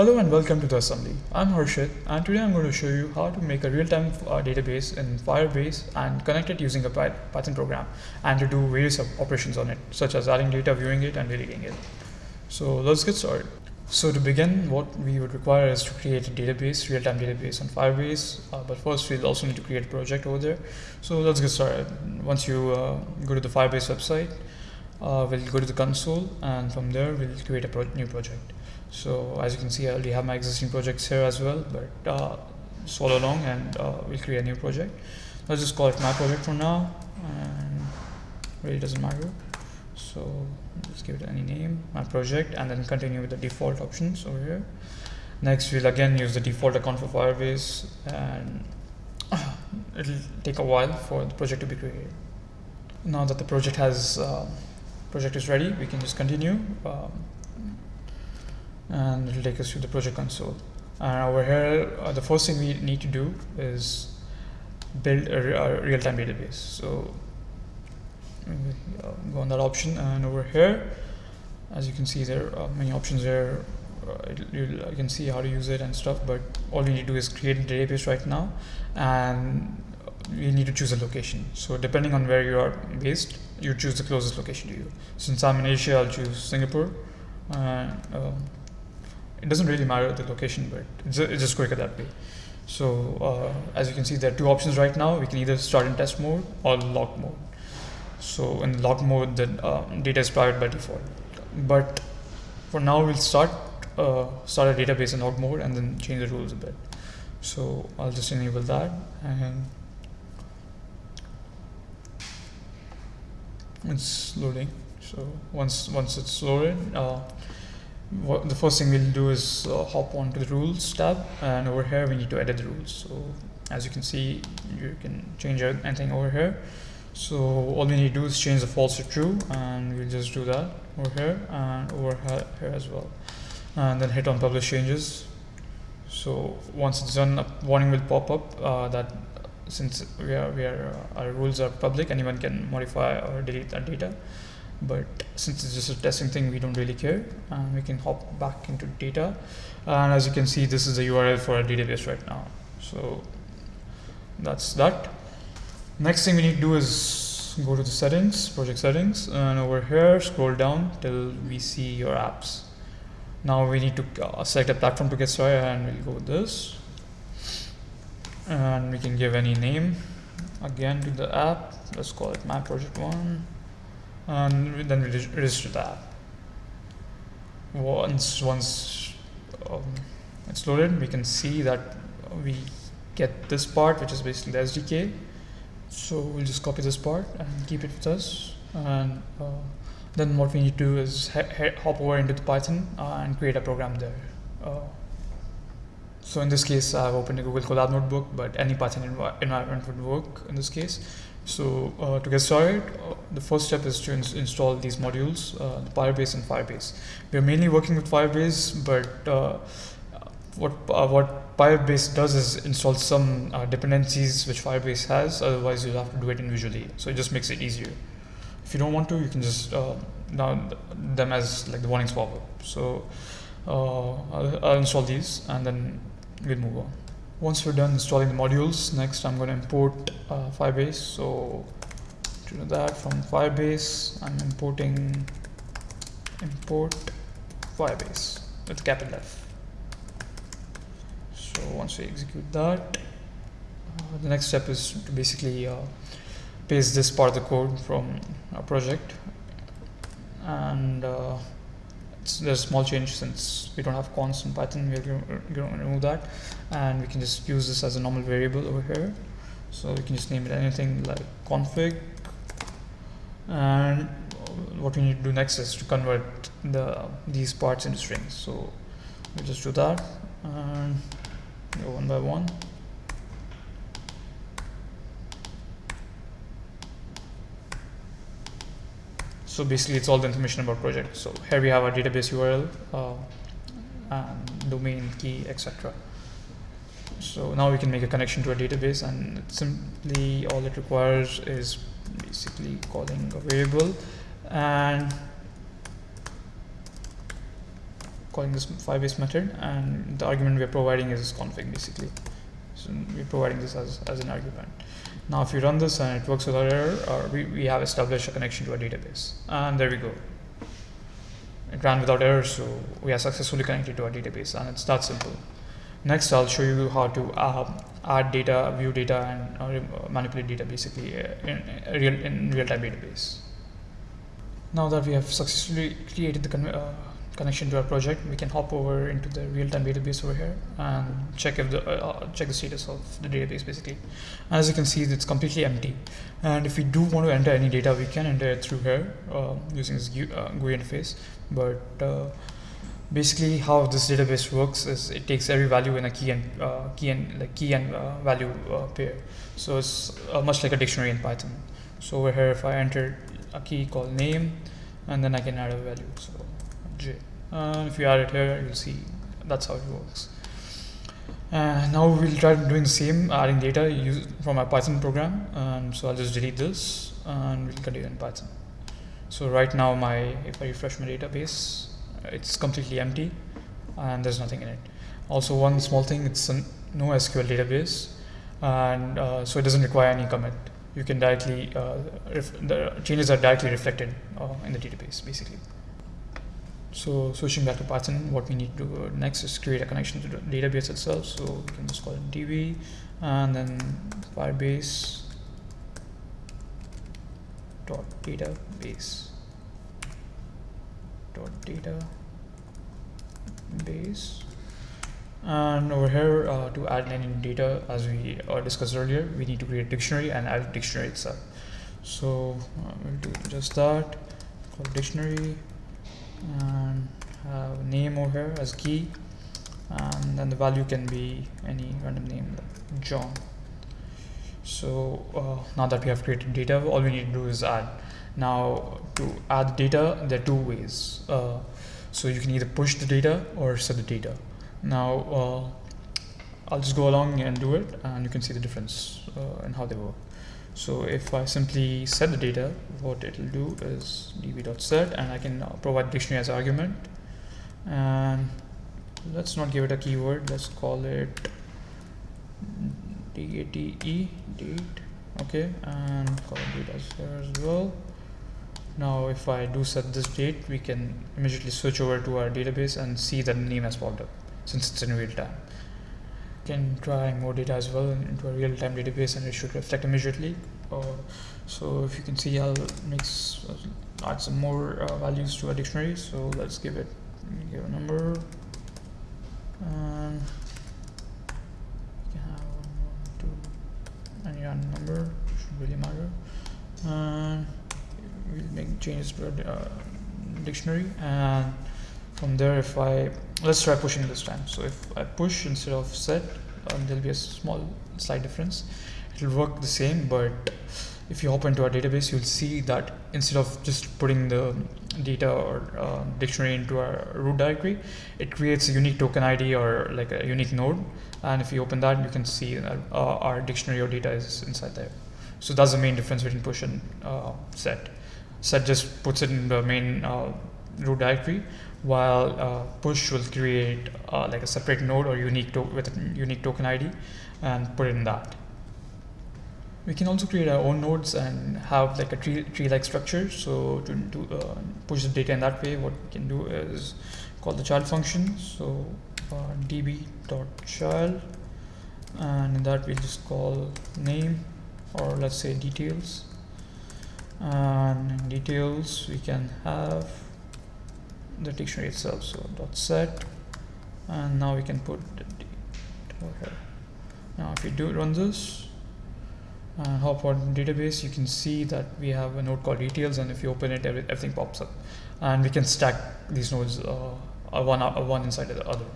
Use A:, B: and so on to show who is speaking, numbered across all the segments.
A: Hello and welcome to the assembly. I'm Harshit and today I'm going to show you how to make a real-time uh, database in Firebase and connect it using a Python program and to do various operations on it such as adding data, viewing it and deleting it. So let's get started. So to begin what we would require is to create a database, real-time database on Firebase uh, but first we'll also need to create a project over there. So let's get started. Once you uh, go to the Firebase website uh, we'll go to the console and from there we'll create a pro new project so as you can see I already have my existing projects here as well but uh, follow along and uh, we'll create a new project. Let's just call it my project for now and really doesn't matter. So just give it any name my project and then continue with the default options over here. Next we'll again use the default account for Firebase and it'll take a while for the project to be created. Now that the project has uh, project is ready we can just continue um, and it'll take us to the project console. And over here uh, the first thing we need to do is build a, a real-time database. So go on that option and over here as you can see there are many options there. Uh, you, can see how to use it and stuff but all we need to do is create a database right now and you need to choose a location. So depending on where you are based you choose the closest location to you. Since I'm in Asia I'll choose Singapore uh, it doesn't really matter the location but it's, it's just quicker that way. So uh, as you can see there are two options right now. We can either start in test mode or lock mode. So in lock mode the um, data is private by default. But for now we'll start uh, start a database in log mode and then change the rules a bit. So I'll just enable that and it's loading. So once once it's loaded uh, what the first thing we'll do is uh, hop on to the rules tab and over here we need to edit the rules. So as you can see you can change anything over here. So all we need to do is change the false to true and we'll just do that over here and over here as well. And then hit on publish changes. So once it's done a warning will pop up uh, that since we are, we are uh, our rules are public anyone can modify or delete that data but since it's just a testing thing we don't really care. And we can hop back into data. And as you can see this is the URL for our database right now. So that's that. Next thing we need to do is go to the settings project settings. And over here scroll down till we see your apps. Now we need to uh, select a platform to get started and we'll go with this. And we can give any name. Again to the app. Let's call it my project one and then we register that. Once once um, it's loaded we can see that we get this part which is basically the SDK so we'll just copy this part and keep it with us. And uh, then what we need to do is hop over into the Python and create a program there. Uh, so in this case I've opened a Google Colab notebook but any Python env environment would work in this case so uh, to get started, uh, the first step is to ins install these modules, uh, Firebase and Firebase. We are mainly working with Firebase, but uh, what uh, what Firebase does is install some uh, dependencies which Firebase has. Otherwise, you'll have to do it individually. So it just makes it easier. If you don't want to, you can just down them as like the warnings pop up. So I'll, I'll install these and then we'll move on. Once we're done installing the modules next I'm going to import uh, Firebase. So to do that from Firebase I'm importing import Firebase with capital F. So once we execute that uh, the next step is to basically uh, paste this part of the code from our project. And uh, there's a small change since we don't have const in Python we're going to remove that. And we can just use this as a normal variable over here. So we can just name it anything like config. And what we need to do next is to convert the these parts into strings. So we'll just do that. And go one by one so basically it's all the information about project. So here we have our database url uh, and domain key etc so now we can make a connection to a database and simply all it requires is basically calling a variable and calling this firebase method and the argument we're providing is config basically. So we're providing this as, as an argument now if you run this and it works without error uh, we, we have established a connection to a database. And there we go. It ran without error so we are successfully connected to our database and it's that simple. Next I'll show you how to uh, add data view data and uh, manipulate data basically uh, in, real in real-time database. Now that we have successfully created the uh, connection to our project, we can hop over into the real-time database over here and check if the uh, uh, check the status of the database basically. As you can see, it's completely empty. And if we do want to enter any data, we can enter it through here uh, using this GUI, uh, GUI interface. But uh, basically, how this database works is it takes every value in a key and key and like key and value pair. So it's much like a dictionary in Python. So over here, if I enter a key called name and then I can add a value so j and if you add it here you'll see that's how it works. Uh, now we'll try doing the same adding data use from our Python program. And so I'll just delete this and we'll continue in Python. So right now my if I refresh my database it's completely empty and there's nothing in it. Also one small thing it's a no SQL database. And uh, so it doesn't require any commit. You can directly uh, the changes are directly reflected uh, in the database basically so switching back to Python what we need to do next is create a connection to the database itself. So we can just call it db and then firebase dot database dot data base and over here uh, to add any data as we uh, discussed earlier we need to create a dictionary and add a dictionary itself. So uh, we'll do just that. Call dictionary and have name over here as key and then the value can be any random name like John. So uh, now that we have created data all we need to do is add. Now to add data there are two ways. Uh, so you can either push the data or set the data. Now uh, I'll just go along and do it and you can see the difference uh, in how they work so if I simply set the data what it will do is db.set and I can provide dictionary as argument and let's not give it a keyword let's call it date date okay and call it date as as well now if I do set this date we can immediately switch over to our database and see that the name has popped up since it's in real time. Can try and more data as well into a real-time database and it should reflect immediately. Uh, so if you can see I'll mix uh, add some more uh, values to a dictionary. So let's give it give a number and you can have one, two, any random number should really matter. And we'll make changes to a uh, dictionary and from there if I let's try pushing this time. So if I push instead of set um, there'll be a small slight difference. It'll work the same but if you hop into our database you'll see that instead of just putting the data or uh, dictionary into our root directory it creates a unique token ID or like a unique node. And if you open that you can see that uh, our dictionary or data is inside there. So that's the main difference between push and uh, set. Set just puts it in the main uh, root directory while uh, push will create uh, like a separate node or unique with a unique token ID and put in that. We can also create our own nodes and have like a tree, tree like structure. So to, to uh, push the data in that way, what we can do is call the child function. So uh, db.child and in that we just call name or let's say details and details we can have the dictionary itself so dot set. And now we can put the over here. Now if you do run this and hop on database you can see that we have a node called details and if you open it everything pops up. And we can stack these nodes uh, one uh, one inside of the other.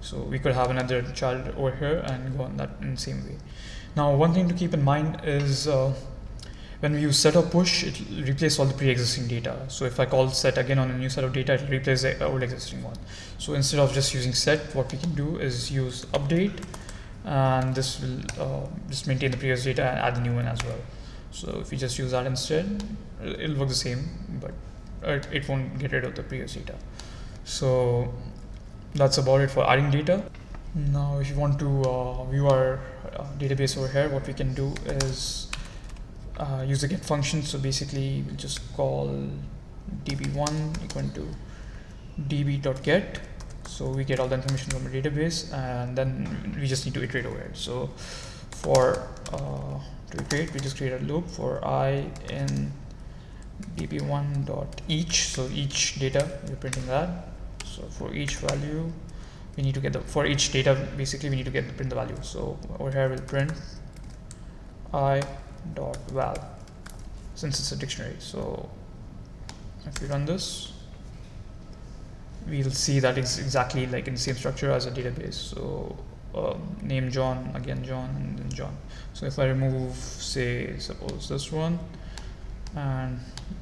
A: So we could have another child over here and go on that in the same way. Now one thing to keep in mind is uh, when we use set or push, it will replace all the pre-existing data. So if I call set again on a new set of data, it will replace the old existing one. So instead of just using set, what we can do is use update, and this will uh, just maintain the previous data and add the new one as well. So if we just use that instead, it'll work the same, but it won't get rid of the previous data. So that's about it for adding data now if you want to uh, view our uh, database over here what we can do is uh, use the get function. So basically we'll just call db1 equal to db.get so we get all the information from the database and then we just need to iterate over it. So for uh, to iterate we just create a loop for i in db1 dot each. So each data we're printing that. So for each value we need to get the for each data basically we need to get the print the value. So over here we'll print i dot val since it's a dictionary. So if we run this we'll see that it's exactly like in the same structure as a database. So um, name John again John and then John. So if I remove say suppose this one and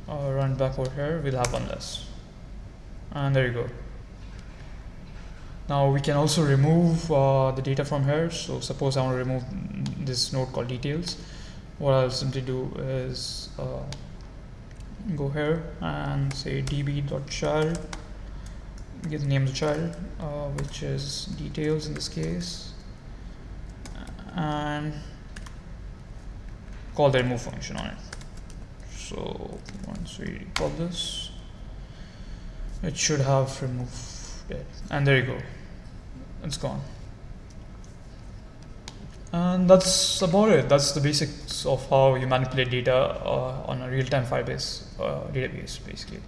A: uh, run back over here we'll have one less. And there you go. Now we can also remove uh, the data from here. So suppose I want to remove this node called details what I'll simply do is uh, go here and say db.child give the name of the child uh, which is details in this case and call the remove function on it. So once we call this it should have removed it. And there you go. It's gone and that's about it. That's the basics of how you manipulate data uh, on a real-time firebase uh, database basically.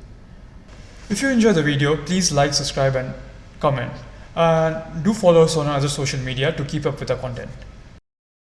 A: If you enjoyed the video please like subscribe and comment. And do follow us on other social media to keep up with our content